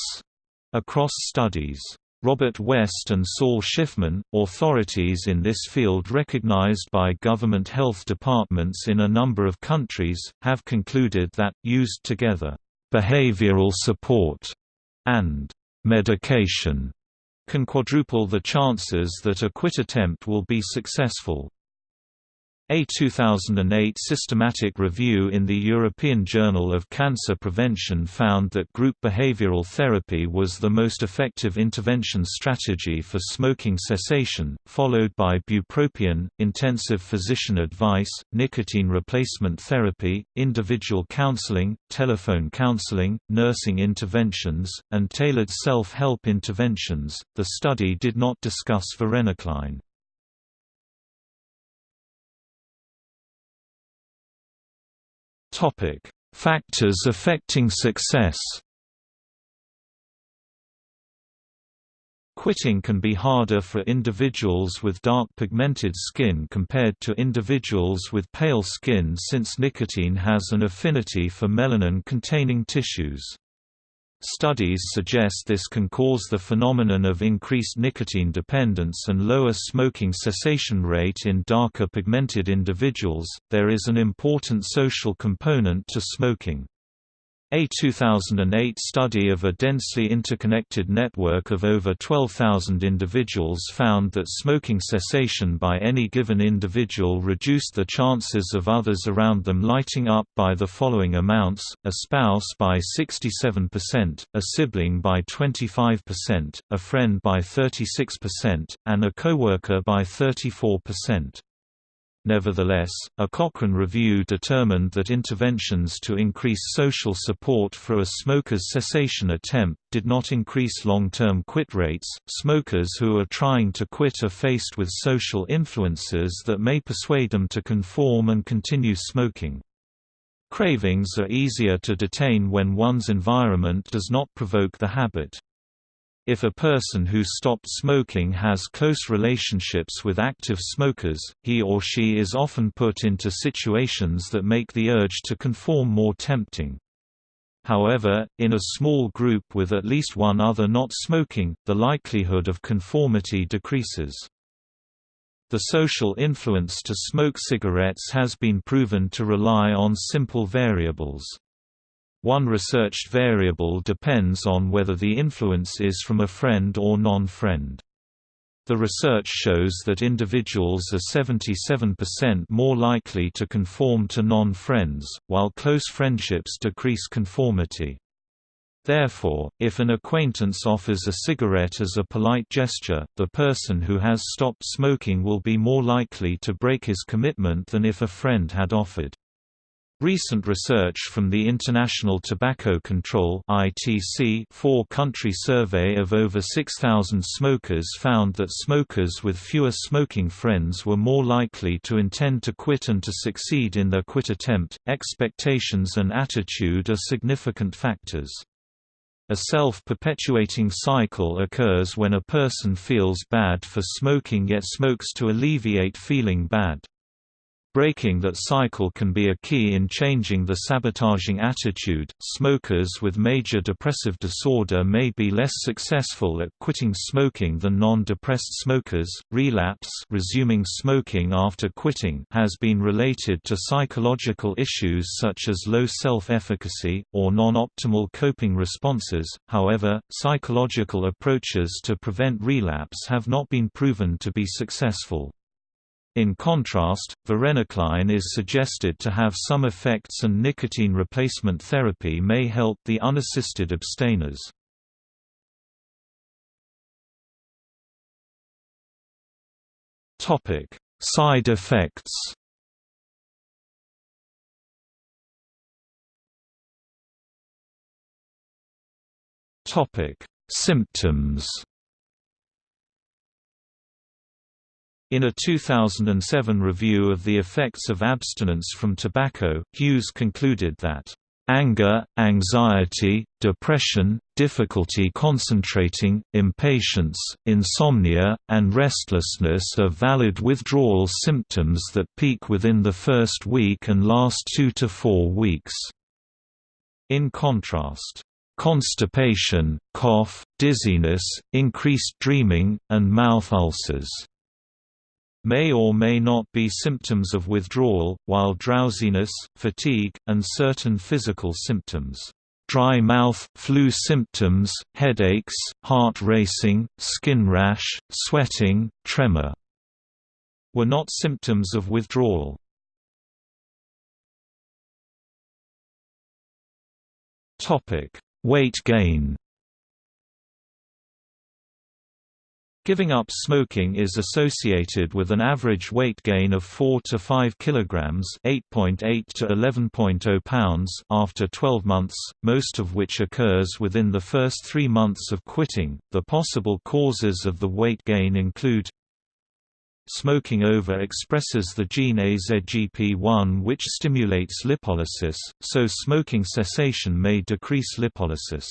across studies. Robert West and Saul Shiffman, authorities in this field recognized by government health departments in a number of countries, have concluded that, used together, behavioral support and medication can quadruple the chances that a quit attempt will be successful. A 2008 systematic review in the European Journal of Cancer Prevention found that group behavioral therapy was the most effective intervention strategy for smoking cessation, followed by bupropion, intensive physician advice, nicotine replacement therapy, individual counseling, telephone counseling, nursing interventions, and tailored self-help interventions. The study did not discuss varenicline. Topic: Factors affecting success. Quitting can be harder for individuals with dark pigmented skin compared to individuals with pale skin since nicotine has an affinity for melanin-containing tissues. Studies suggest this can cause the phenomenon of increased nicotine dependence and lower smoking cessation rate in darker pigmented individuals. There is an important social component to smoking. A 2008 study of a densely interconnected network of over 12,000 individuals found that smoking cessation by any given individual reduced the chances of others around them lighting up by the following amounts, a spouse by 67%, a sibling by 25%, a friend by 36%, and a coworker by 34%. Nevertheless, a Cochrane review determined that interventions to increase social support for a smoker's cessation attempt did not increase long-term quit rates. Smokers who are trying to quit are faced with social influences that may persuade them to conform and continue smoking. Cravings are easier to detain when one's environment does not provoke the habit. If a person who stopped smoking has close relationships with active smokers, he or she is often put into situations that make the urge to conform more tempting. However, in a small group with at least one other not smoking, the likelihood of conformity decreases. The social influence to smoke cigarettes has been proven to rely on simple variables. One researched variable depends on whether the influence is from a friend or non-friend. The research shows that individuals are 77% more likely to conform to non-friends, while close friendships decrease conformity. Therefore, if an acquaintance offers a cigarette as a polite gesture, the person who has stopped smoking will be more likely to break his commitment than if a friend had offered. Recent research from the International Tobacco Control four-country survey of over 6,000 smokers found that smokers with fewer smoking friends were more likely to intend to quit and to succeed in their quit attempt. Expectations and attitude are significant factors. A self-perpetuating cycle occurs when a person feels bad for smoking yet smokes to alleviate feeling bad. Breaking that cycle can be a key in changing the sabotaging attitude. Smokers with major depressive disorder may be less successful at quitting smoking than non-depressed smokers. Relapse, resuming smoking after quitting, has been related to psychological issues such as low self-efficacy or non-optimal coping responses. However, psychological approaches to prevent relapse have not been proven to be successful. In contrast, varenicline is suggested to have some effects and nicotine replacement therapy may help the unassisted abstainers. Side effects Symptoms In a 2007 review of the effects of abstinence from tobacco, Hughes concluded that Anger, anxiety, depression, difficulty concentrating, impatience, insomnia, and restlessness are valid withdrawal symptoms that peak within the first week and last two to four weeks. In contrast, constipation, cough, dizziness, increased dreaming, and mouth ulcers may or may not be symptoms of withdrawal, while drowsiness, fatigue, and certain physical symptoms dry mouth, flu symptoms, headaches, heart racing, skin rash, sweating, tremor were not symptoms of withdrawal. Weight gain Giving up smoking is associated with an average weight gain of 4 to 5 kilograms, 8.8 to 11.0 pounds after 12 months, most of which occurs within the first 3 months of quitting. The possible causes of the weight gain include Smoking over-expresses the gene AZGP1 which stimulates lipolysis, so smoking cessation may decrease lipolysis.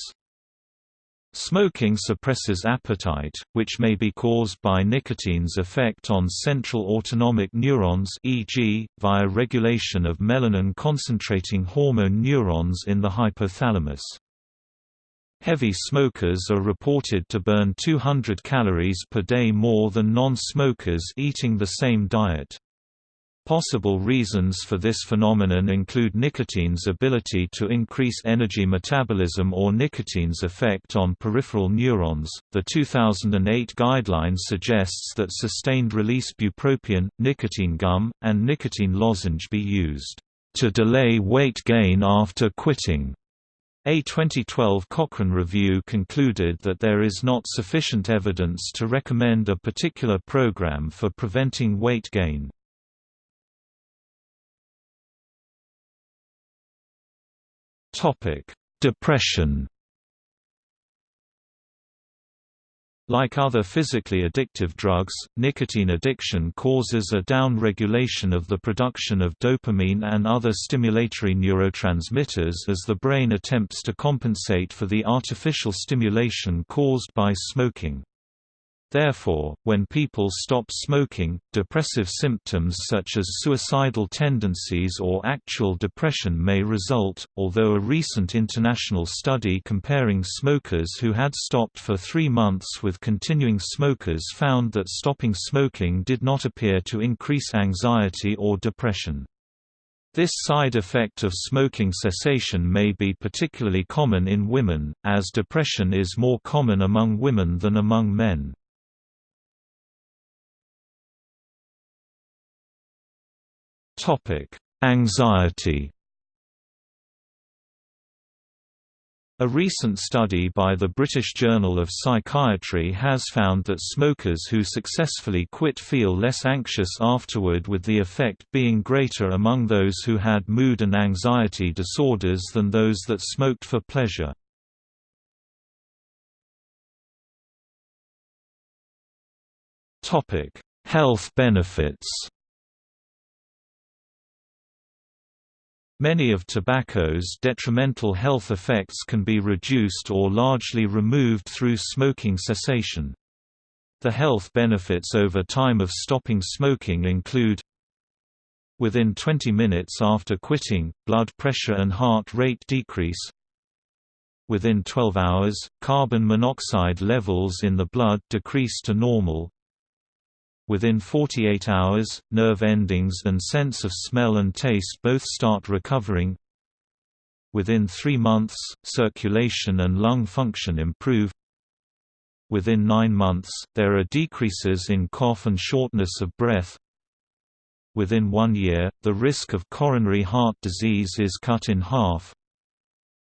Smoking suppresses appetite, which may be caused by nicotine's effect on central autonomic neurons e.g., via regulation of melanin-concentrating hormone neurons in the hypothalamus. Heavy smokers are reported to burn 200 calories per day more than non-smokers eating the same diet. Possible reasons for this phenomenon include nicotine's ability to increase energy metabolism or nicotine's effect on peripheral neurons. The 2008 guideline suggests that sustained release bupropion, nicotine gum, and nicotine lozenge be used to delay weight gain after quitting. A 2012 Cochrane review concluded that there is not sufficient evidence to recommend a particular program for preventing weight gain. Topic: Depression. Like other physically addictive drugs, nicotine addiction causes a down-regulation of the production of dopamine and other stimulatory neurotransmitters as the brain attempts to compensate for the artificial stimulation caused by smoking. Therefore, when people stop smoking, depressive symptoms such as suicidal tendencies or actual depression may result, although a recent international study comparing smokers who had stopped for three months with continuing smokers found that stopping smoking did not appear to increase anxiety or depression. This side effect of smoking cessation may be particularly common in women, as depression is more common among women than among men. Topic: Anxiety. A recent study by the British Journal of Psychiatry has found that smokers who successfully quit feel less anxious afterward with the effect being greater among those who had mood and anxiety disorders than those that smoked for pleasure. Health benefits Many of tobacco's detrimental health effects can be reduced or largely removed through smoking cessation. The health benefits over time of stopping smoking include Within 20 minutes after quitting, blood pressure and heart rate decrease Within 12 hours, carbon monoxide levels in the blood decrease to normal Within 48 hours, nerve endings and sense of smell and taste both start recovering. Within three months, circulation and lung function improve. Within nine months, there are decreases in cough and shortness of breath. Within one year, the risk of coronary heart disease is cut in half.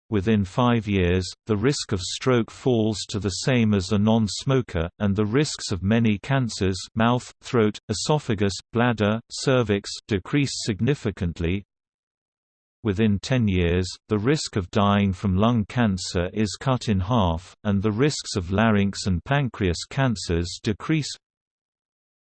Within five years, the risk of stroke falls to the same as a non-smoker, and the risks of many cancers mouth, throat, esophagus, bladder, cervix decrease significantly. Within 10 years, the risk of dying from lung cancer is cut in half, and the risks of larynx and pancreas cancers decrease.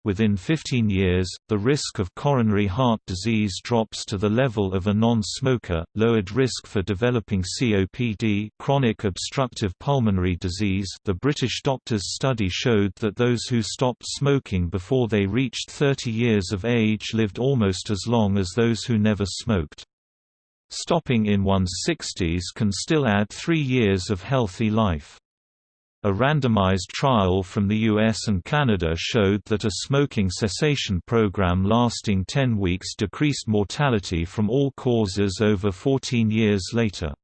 Within 15 years, the risk of coronary heart disease drops to the level of a non-smoker, lowered risk for developing COPD chronic obstructive pulmonary disease the British doctors' study showed that those who stopped smoking before they reached 30 years of age lived almost as long as those who never smoked. Stopping in one's 60s can still add three years of healthy life. A randomized trial from the US and Canada showed that a smoking cessation program lasting 10 weeks decreased mortality from all causes over 14 years later.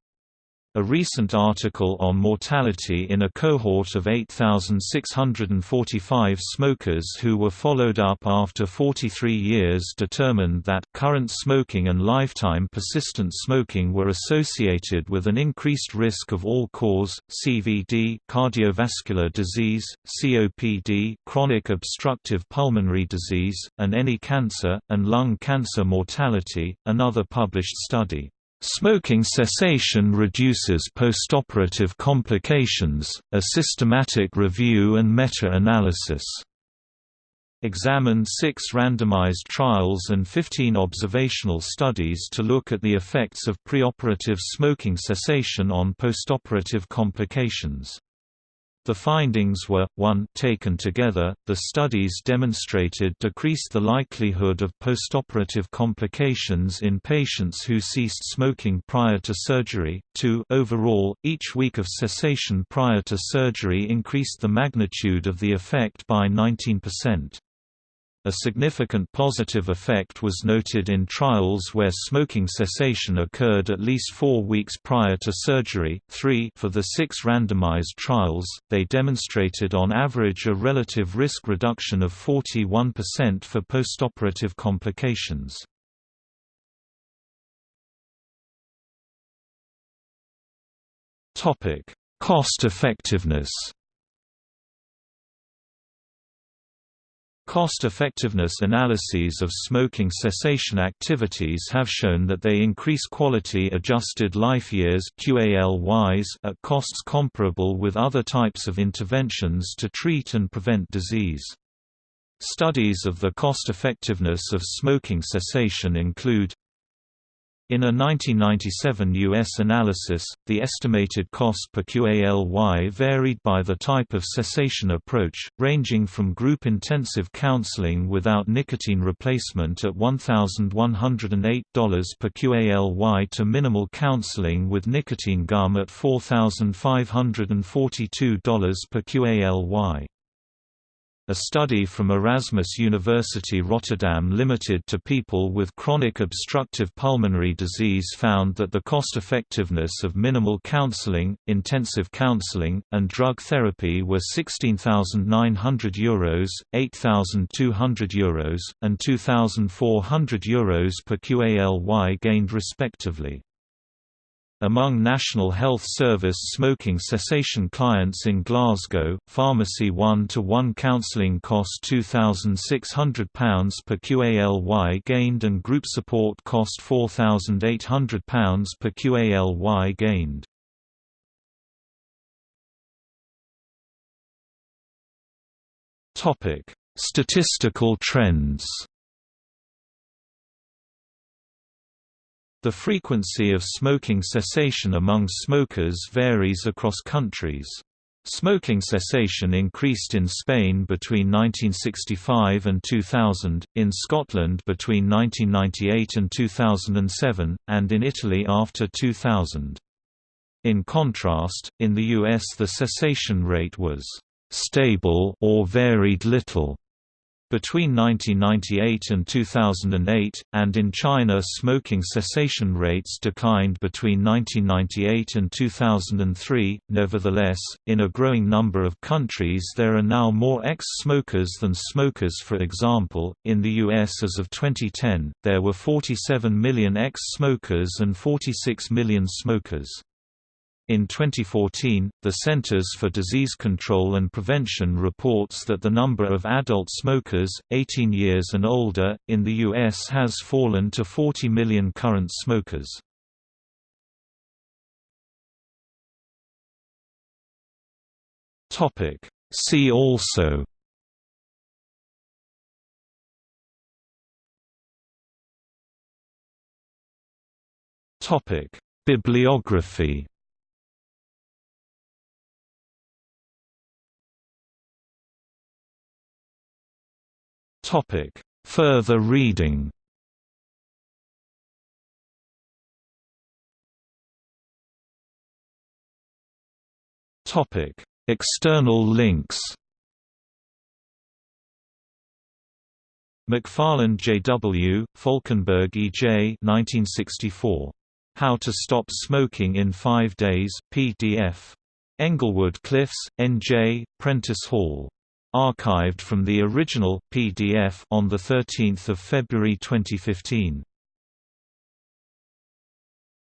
A recent article on mortality in a cohort of 8,645 smokers who were followed up after 43 years determined that current smoking and lifetime persistent smoking were associated with an increased risk of all-cause, CVD cardiovascular disease, COPD chronic obstructive pulmonary disease, and any cancer, and lung cancer mortality. Another published study Smoking cessation reduces postoperative complications, a systematic review and meta-analysis. Examined six randomized trials and 15 observational studies to look at the effects of preoperative smoking cessation on postoperative complications. The findings were, 1 taken together, the studies demonstrated decreased the likelihood of postoperative complications in patients who ceased smoking prior to surgery, 2 overall, each week of cessation prior to surgery increased the magnitude of the effect by 19%. A significant positive effect was noted in trials where smoking cessation occurred at least four weeks prior to surgery. 3 For the six randomized trials, they demonstrated on average a relative risk reduction of 41% for postoperative complications. Cost effectiveness Cost-effectiveness analyses of smoking cessation activities have shown that they increase quality-adjusted life years at costs comparable with other types of interventions to treat and prevent disease. Studies of the cost-effectiveness of smoking cessation include in a 1997 U.S. analysis, the estimated cost per QALY varied by the type of cessation approach, ranging from group intensive counseling without nicotine replacement at $1,108 per QALY to minimal counseling with nicotine gum at $4,542 per QALY. A study from Erasmus University Rotterdam limited to people with chronic obstructive pulmonary disease found that the cost-effectiveness of minimal counseling, intensive counseling, and drug therapy were €16,900, Euros, €8,200 Euros, and €2,400 Euros per QALY gained respectively. Among National Health Service smoking cessation clients in Glasgow, pharmacy 1-to-1 counselling cost £2,600 per QALY gained and group support cost £4,800 per QALY gained. Statistical trends The frequency of smoking cessation among smokers varies across countries. Smoking cessation increased in Spain between 1965 and 2000, in Scotland between 1998 and 2007, and in Italy after 2000. In contrast, in the US the cessation rate was stable or varied little between 1998 and 2008, and in China smoking cessation rates declined between 1998 and 2003. Nevertheless, in a growing number of countries there are now more ex-smokers than smokers for example, in the US as of 2010, there were 47 million ex-smokers and 46 million smokers. In 2014, the Centers for Disease Control and Prevention reports that the number of adult smokers, 18 years and older, in the U.S. has fallen to 40 million current smokers. See also Bibliography Topic: Further reading. Topic: External links. McFarland J.W., Folkenberg E.J. 1964. How to Stop Smoking in Five Days, PDF. Englewood Cliffs, N.J., Prentice Hall. Archived from the original PDF on the 13th of February 2015.